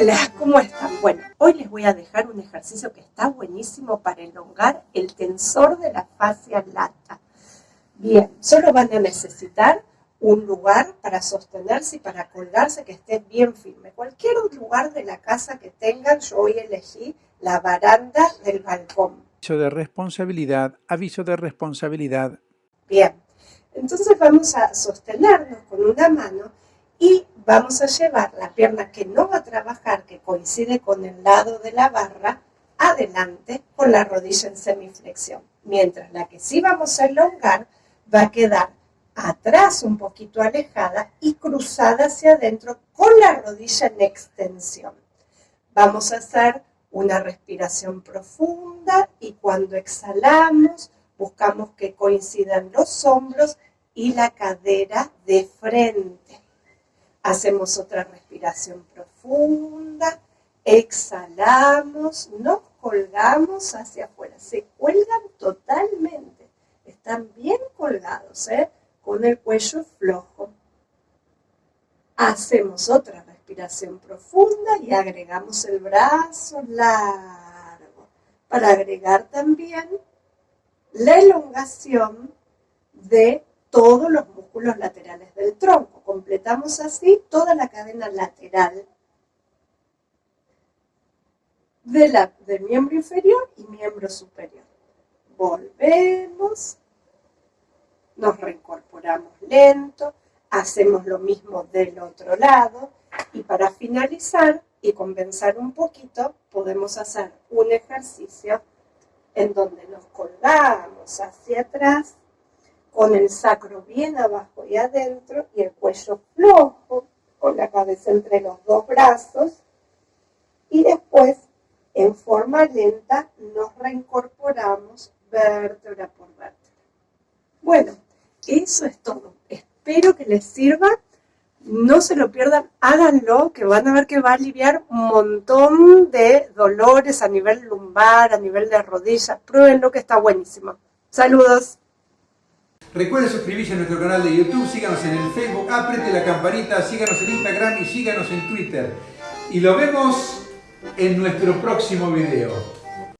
Hola, ¿cómo están? Bueno, hoy les voy a dejar un ejercicio que está buenísimo para elongar el tensor de la fascia lata. Bien, solo van a necesitar un lugar para sostenerse y para colgarse que esté bien firme. Cualquier lugar de la casa que tengan, yo hoy elegí la baranda del balcón. Aviso de responsabilidad, aviso de responsabilidad. Bien, entonces vamos a sostenernos con una mano y vamos a llevar la pierna que no va a trabajar, que coincide con el lado de la barra, adelante con la rodilla en semiflexión. Mientras la que sí vamos a elongar va a quedar atrás un poquito alejada y cruzada hacia adentro con la rodilla en extensión. Vamos a hacer una respiración profunda y cuando exhalamos buscamos que coincidan los hombros y la cadera de frente. Hacemos otra respiración profunda, exhalamos, nos colgamos hacia afuera. Se cuelgan totalmente, están bien colgados, ¿eh? con el cuello flojo. Hacemos otra respiración profunda y agregamos el brazo largo para agregar también la elongación de todos los músculos laterales del tronco. Completamos así toda la cadena lateral de la, del miembro inferior y miembro superior. Volvemos, nos reincorporamos lento, hacemos lo mismo del otro lado y para finalizar y compensar un poquito podemos hacer un ejercicio en donde nos colgamos hacia atrás con el sacro bien abajo y adentro y el cuello flojo, con la cabeza entre los dos brazos y después en forma lenta nos reincorporamos vértebra por vértebra. Bueno, eso es todo. Espero que les sirva. No se lo pierdan, háganlo, que van a ver que va a aliviar un montón de dolores a nivel lumbar, a nivel de rodillas. Pruébenlo que está buenísimo. Saludos. Recuerden suscribirse a nuestro canal de YouTube, síganos en el Facebook, apriete la campanita, síganos en Instagram y síganos en Twitter. Y lo vemos en nuestro próximo video.